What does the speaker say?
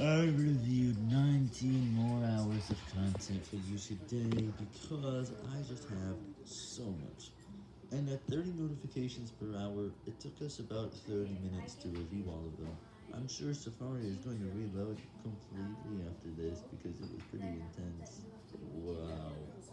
I reviewed 19 more hours of content for you today because I just have so much. And at 30 notifications per hour, it took us about 30 minutes to review all of them. I'm sure Safari is going to reload. completely.